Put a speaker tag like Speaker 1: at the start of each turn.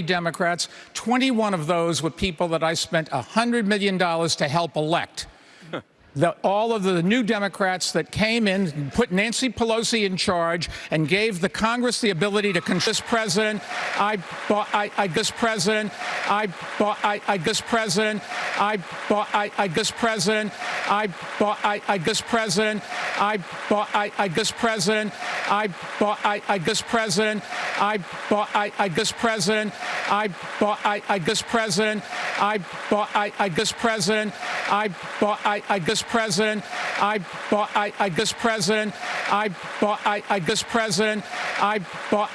Speaker 1: Democrats. 21 of those were people that I spent $100 million to help elect. The, all of the new Democrats that came in, put Nancy Pelosi in charge, and gave the Congress the ability to control this president. I I, I this president. I I, I this president. I I, I this president. I I, I this president. I I, I this president. I I, I this president. I I, I this president. I I, I this president. I I, I this president. I I, I this president. I bought, I, I this president. I bought, I, I this president. I bought.